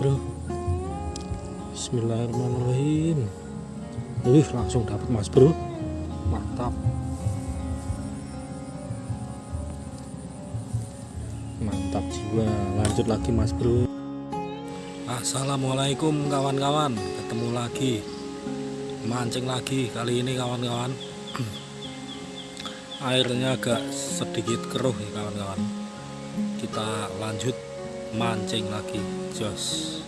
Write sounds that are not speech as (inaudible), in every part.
bro. Bismillahirrahmanirrahim. Wih langsung dapat mas bro. Mantap. Mantap jiwa. Lanjut lagi mas bro. Assalamualaikum kawan-kawan. Ketemu lagi. Mancing lagi kali ini kawan-kawan. (clears throat) Airnya agak sedikit keruh ya kawan-kawan. Kita lanjut mancing lagi jos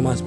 uncal mas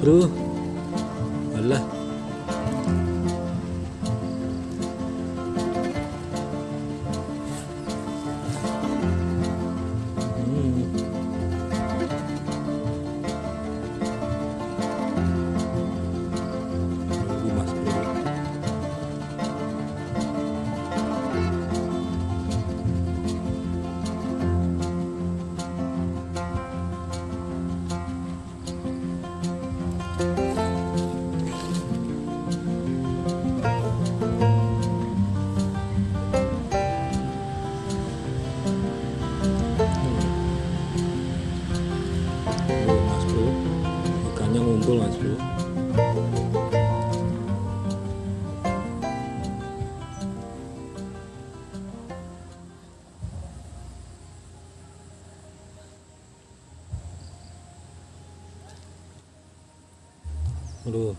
Aduh,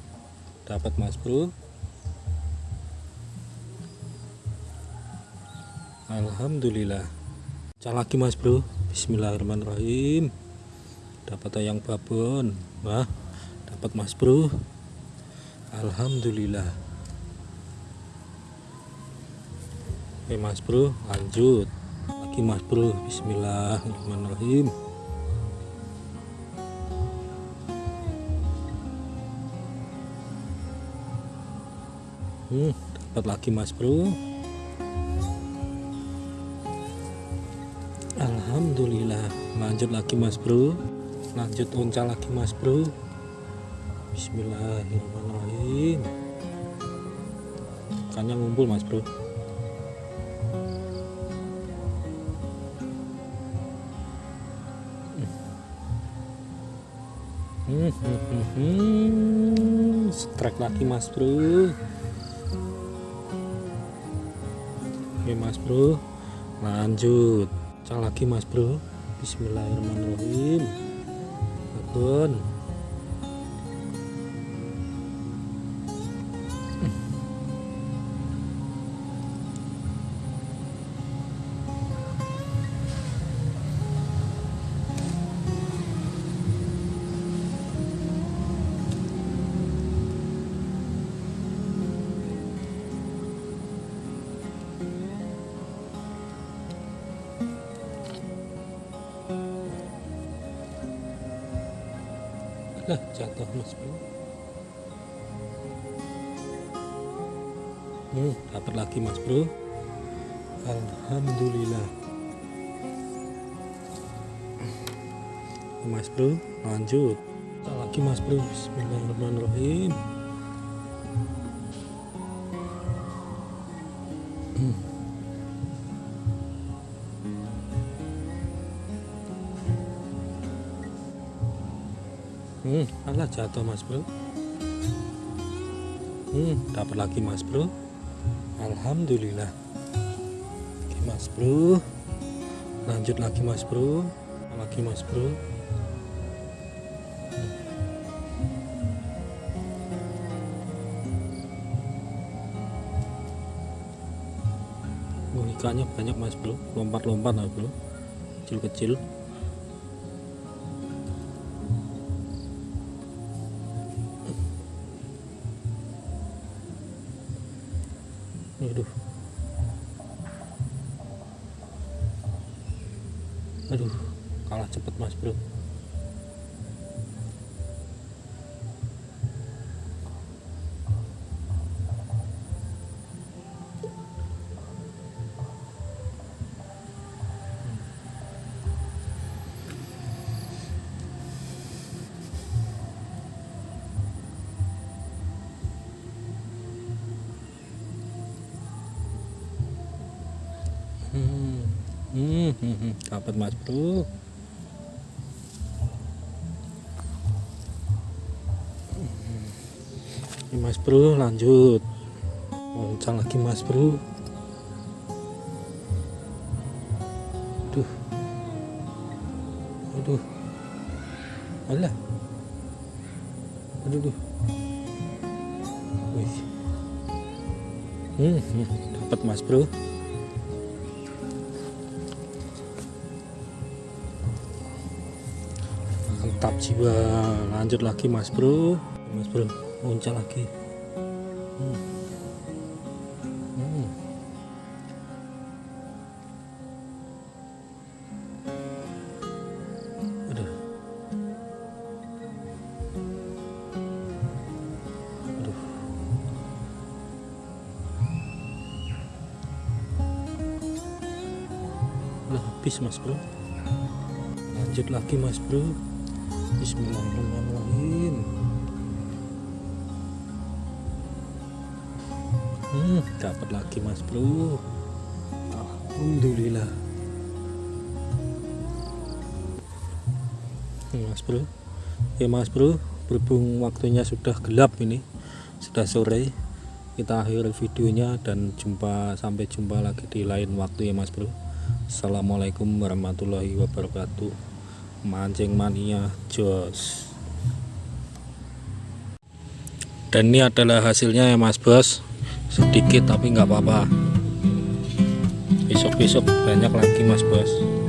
dapat mas bro. Alhamdulillah. Cak lagi mas bro. Bismillahirrahmanirrahim. Dapat ayang babon. Wah dapat mas bro. Alhamdulillah. Oke mas bro lanjut. Lagi mas bro. Bismillahirrahmanirrahim hmm, dapat lagi mas bro. Alhamdulillah lanjut lagi mas bro. Lanjut uncal lagi mas bro. Bismillahirrahmanirrahim. Ikannya ngumpul mas bro? Hmm, hmm, hmm, hmm. strike lagi mas bro oke mas bro. Lanjut. Cang lagi mas bro. Bismillahirrahmanirrahim. Pun lah jatuh mas bro hmm, dapat lagi mas bro Alhamdulillah. Mas bro lanjut. Lagi mas bro Bismillahirrahmanirrahim. Hmm. hmm alah jatuh mas bro. Hmm dapat lagi mas bro. Alhamdulillah. Oke mas bro. Lanjut lagi mas bro. Lagi mas bro? Oh, ikannya banyak mas bro. Lompat-lompat lah bro. Kecil-kecil. Aduh kalah cepet mas bro. Hmm, hmm, hmm, hmm. dapat mas bro. Ini mas bro lanjut. Loncang lagi mas bro. Aduh. Aduh. Alah. Aduh, aduh. Hmm, hmm. dapat mas bro. Mantap jiwa lanjut lagi mas bro mas bro muncul lagi hmm. Hmm. Aduh. Aduh. Udah habis mas bro lanjut lagi mas bro Bismillahirrahmanirrahim. Hmm, dapat lagi Mas Bro. Alhamdulillah. Mas Bro. Ya Mas Bro, berhubung waktunya sudah gelap ini, sudah sore. Kita akhiri videonya dan jumpa sampai jumpa lagi di lain waktu ya Mas Bro. Assalamualaikum warahmatullahi wabarakatuh mancing mania jos. Dan ini adalah hasilnya ya mas bos. Sedikit tapi nggak apa-apa. Besok-besok banyak lagi mas bos